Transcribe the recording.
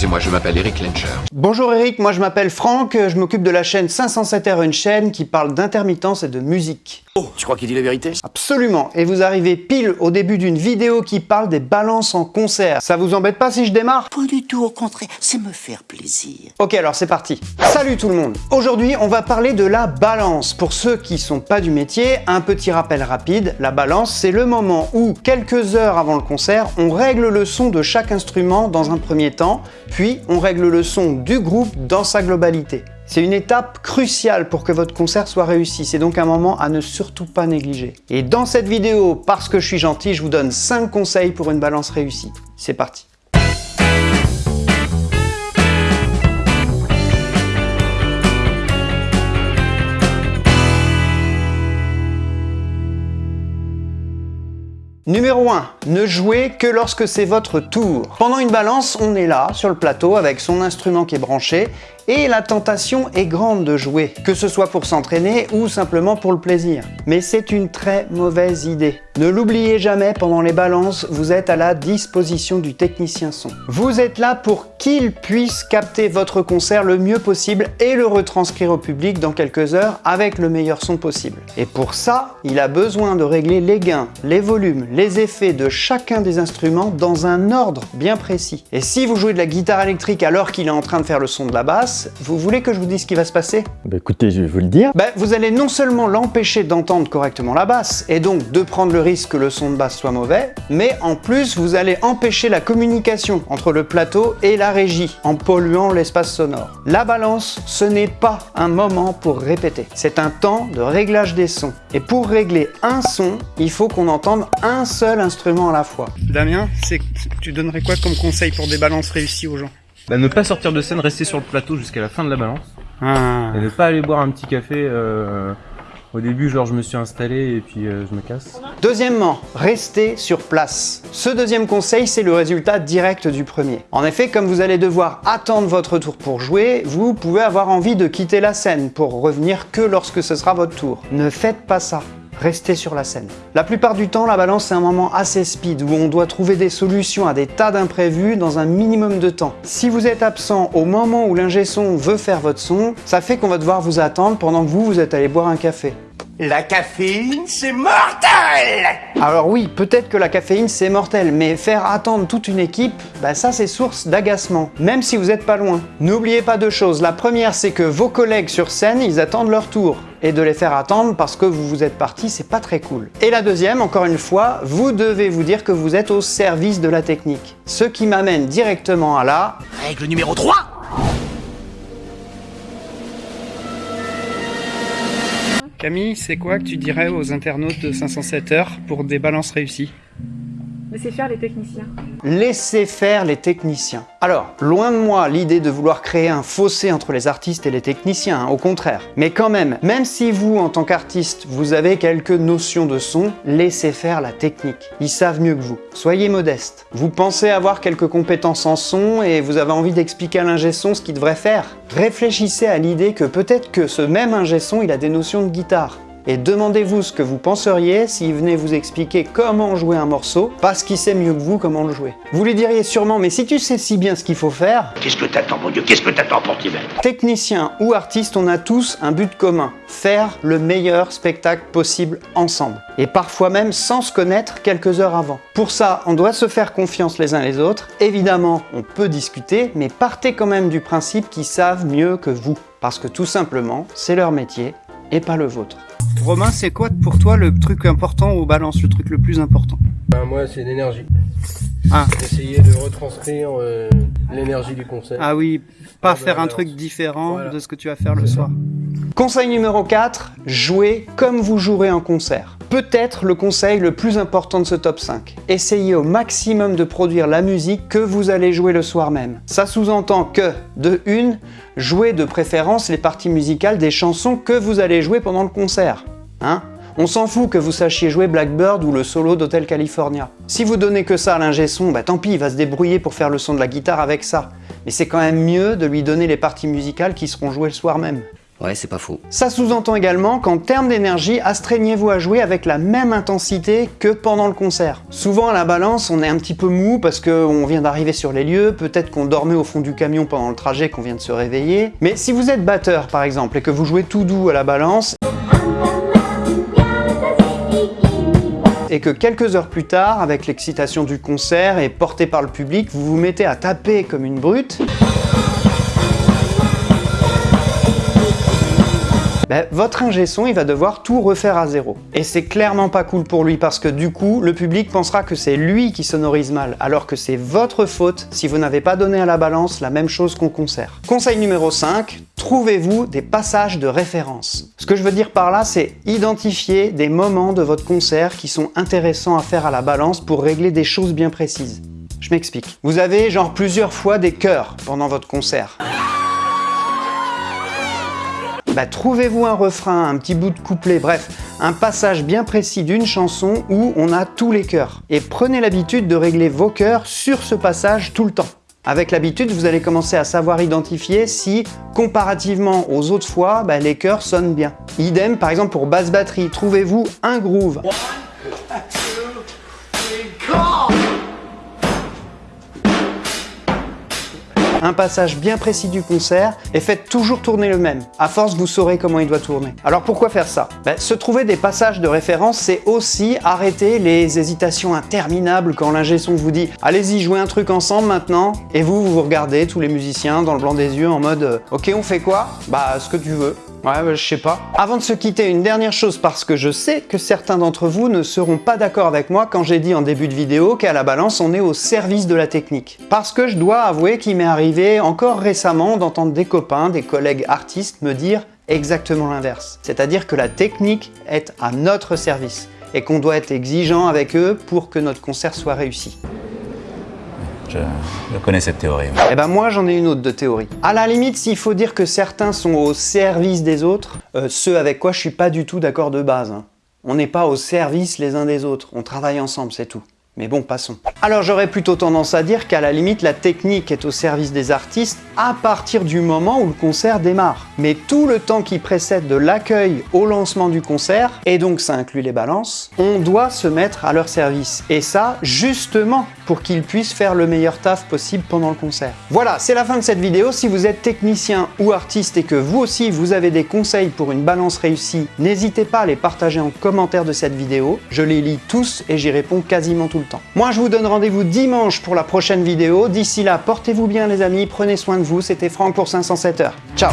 Excusez-moi, je m'appelle Eric Lencher. Bonjour Eric, moi je m'appelle Franck, je m'occupe de la chaîne 507R, une chaîne qui parle d'intermittence et de musique. Oh, tu crois qu'il dit la vérité? Absolument, et vous arrivez pile au début d'une vidéo qui parle des balances en concert. Ça vous embête pas si je démarre? Pas du tout, au contraire, c'est me faire plaisir. Ok, alors c'est parti. Salut tout le monde Aujourd'hui, on va parler de la balance. Pour ceux qui sont pas du métier, un petit rappel rapide, la balance, c'est le moment où, quelques heures avant le concert, on règle le son de chaque instrument dans un premier temps, puis on règle le son du groupe dans sa globalité. C'est une étape cruciale pour que votre concert soit réussi, c'est donc un moment à ne surtout pas négliger. Et dans cette vidéo, parce que je suis gentil, je vous donne 5 conseils pour une balance réussie. C'est parti Numéro 1. Ne jouez que lorsque c'est votre tour. Pendant une balance, on est là, sur le plateau, avec son instrument qui est branché, et la tentation est grande de jouer, que ce soit pour s'entraîner ou simplement pour le plaisir. Mais c'est une très mauvaise idée. Ne l'oubliez jamais, pendant les balances, vous êtes à la disposition du technicien son. Vous êtes là pour qu'il puisse capter votre concert le mieux possible et le retranscrire au public dans quelques heures avec le meilleur son possible. Et pour ça, il a besoin de régler les gains, les volumes, les effets de chacun des instruments dans un ordre bien précis. Et si vous jouez de la guitare électrique alors qu'il est en train de faire le son de la basse, vous voulez que je vous dise ce qui va se passer? Bah écoutez, je vais vous le dire. Bah vous allez non seulement l'empêcher d'entendre correctement la basse, et donc de prendre le risque que le son de basse soit mauvais, mais en plus vous allez empêcher la communication entre le plateau et la régie, en polluant l'espace sonore. La balance, ce n'est pas un moment pour répéter, c'est un temps de réglage des sons. Et pour régler un son, il faut qu'on entende un seul instrument à la fois. Damien, tu donnerais quoi comme conseil pour des balances réussies aux gens? Bah, ne pas sortir de scène, rester sur le plateau jusqu'à la fin de la balance. Ah. Et ne pas aller boire un petit café. Euh, au début, genre, je me suis installé et puis euh, je me casse. Deuxièmement, restez sur place. Ce deuxième conseil, c'est le résultat direct du premier. En effet, comme vous allez devoir attendre votre tour pour jouer, vous pouvez avoir envie de quitter la scène pour revenir que lorsque ce sera votre tour. Ne faites pas ça restez sur la scène. La plupart du temps, la balance c'est un moment assez speed où on doit trouver des solutions à des tas d'imprévus dans un minimum de temps. Si vous êtes absent au moment où l'ingé son veut faire votre son, ça fait qu'on va devoir vous attendre pendant que vous, vous êtes allé boire un café. La caféine, c'est mortel Alors oui, peut-être que la caféine, c'est mortel, mais faire attendre toute une équipe, bah ça c'est source d'agacement, même si vous n'êtes pas loin. N'oubliez pas deux choses. La première, c'est que vos collègues sur scène, ils attendent leur tour. Et de les faire attendre parce que vous vous êtes parti, c'est pas très cool. Et la deuxième, encore une fois, vous devez vous dire que vous êtes au service de la technique. Ce qui m'amène directement à la... Règle numéro 3 Camille, c'est quoi que tu dirais aux internautes de 507 heures pour des balances réussies? Laissez faire les techniciens. Laissez faire les techniciens. Alors, loin de moi l'idée de vouloir créer un fossé entre les artistes et les techniciens, hein, au contraire. Mais quand même, même si vous, en tant qu'artiste, vous avez quelques notions de son, laissez faire la technique. Ils savent mieux que vous. Soyez modeste. Vous pensez avoir quelques compétences en son et vous avez envie d'expliquer à l'ingé son ce qu'il devrait faire. Réfléchissez à l'idée que peut-être que ce même ingé son, il a des notions de guitare et demandez-vous ce que vous penseriez s'il venait vous expliquer comment jouer un morceau, parce qu'il sait mieux que vous comment le jouer. Vous lui diriez sûrement, mais si tu sais si bien ce qu'il faut faire... Qu'est-ce que t'attends, mon Dieu? Qu'est-ce que t'attends, pour Technicien ou artiste, on a tous un but commun, faire le meilleur spectacle possible ensemble. Et parfois même sans se connaître quelques heures avant. Pour ça, on doit se faire confiance les uns les autres. Évidemment, on peut discuter, mais partez quand même du principe qu'ils savent mieux que vous. Parce que tout simplement, c'est leur métier et pas le vôtre. Romain, c'est quoi pour toi le truc important aux balances, le truc le plus important? Ben, Moi, c'est l'énergie. Ah. Essayer de retranscrire euh, l'énergie du concert. Ah oui, pas faire un truc différent de ce que tu vas faire le soir. Conseil numéro 4, jouez comme vous jouerez un concert. Peut-être le conseil le plus important de ce top 5. Essayez au maximum de produire la musique que vous allez jouer le soir même. Ça sous-entend que, de une, jouez de préférence les parties musicales des chansons que vous allez jouer pendant le concert. Hein on s'en fout que vous sachiez jouer Blackbird ou le solo d'Hotel California. Si vous donnez que ça à l'ingé son, bah tant pis, il va se débrouiller pour faire le son de la guitare avec ça. Mais c'est quand même mieux de lui donner les parties musicales qui seront jouées le soir même. Ouais, c'est pas faux. Ça sous-entend également qu'en termes d'énergie, astreignez-vous à jouer avec la même intensité que pendant le concert. Souvent à la balance, on est un petit peu mou parce qu'on vient d'arriver sur les lieux, peut-être qu'on dormait au fond du camion pendant le trajet, qu'on vient de se réveiller. Mais si vous êtes batteur par exemple et que vous jouez tout doux à la balance, et que quelques heures plus tard, avec l'excitation du concert et porté par le public, vous vous mettez à taper comme une brute, ben, votre ingé son il va devoir tout refaire à zéro. Et c'est clairement pas cool pour lui parce que du coup, le public pensera que c'est lui qui sonorise mal, alors que c'est votre faute si vous n'avez pas donné à la balance la même chose qu'au concert. Conseil numéro 5, trouvez-vous des passages de référence. Ce que je veux dire par là, c'est identifier des moments de votre concert qui sont intéressants à faire à la balance pour régler des choses bien précises. Je m'explique. Vous avez genre plusieurs fois des chœurs pendant votre concert. Bah, trouvez-vous un refrain, un petit bout de couplet, bref, un passage bien précis d'une chanson où on a tous les chœurs. Et prenez l'habitude de régler vos chœurs sur ce passage tout le temps. Avec l'habitude, vous allez commencer à savoir identifier si, comparativement aux autres fois, bah, les chœurs sonnent bien. Idem, par exemple pour basse batterie, trouvez-vous un groove? Un passage bien précis du concert et faites toujours tourner le même. À force, vous saurez comment il doit tourner. Alors pourquoi faire ça? Ben, Se trouver des passages de référence, c'est aussi arrêter les hésitations interminables quand l'ingé son vous dit « Allez-y, jouez un truc ensemble maintenant » et vous, vous regardez tous les musiciens dans le blanc des yeux en mode euh, « Ok, on fait quoi ?»« Bah, ce que tu veux. » Ouais, bah, je sais pas. Avant de se quitter, une dernière chose parce que je sais que certains d'entre vous ne seront pas d'accord avec moi quand j'ai dit en début de vidéo qu'à la balance, on est au service de la technique. Parce que je dois avouer qu'il m'est arrivé encore récemment d'entendre des copains, des collègues artistes me dire exactement l'inverse. C'est-à-dire que la technique est à notre service et qu'on doit être exigeant avec eux pour que notre concert soit réussi. Je, connais cette théorie. Eh ben moi j'en ai une autre de théorie. À la limite, s'il faut dire que certains sont au service des autres, euh, ceux avec quoi je suis pas du tout d'accord de base. Hein. On n'est pas au service les uns des autres, on travaille ensemble, c'est tout. Mais bon, passons. Alors j'aurais plutôt tendance à dire qu'à la limite, la technique est au service des artistes à partir du moment où le concert démarre. Mais tout le temps qui précède de l'accueil au lancement du concert, et donc ça inclut les balances, on doit se mettre à leur service. Et ça, justement, pour qu'ils puissent faire le meilleur taf possible pendant le concert. Voilà, c'est la fin de cette vidéo. Si vous êtes technicien ou artiste et que vous aussi vous avez des conseils pour une balance réussie, n'hésitez pas à les partager en commentaire de cette vidéo. Je les lis tous et j'y réponds quasiment tout le temps. Moi, je vous donne rendez-vous dimanche pour la prochaine vidéo. D'ici là, portez-vous bien les amis, prenez soin de vous. C'était Franck pour 507 heures. Ciao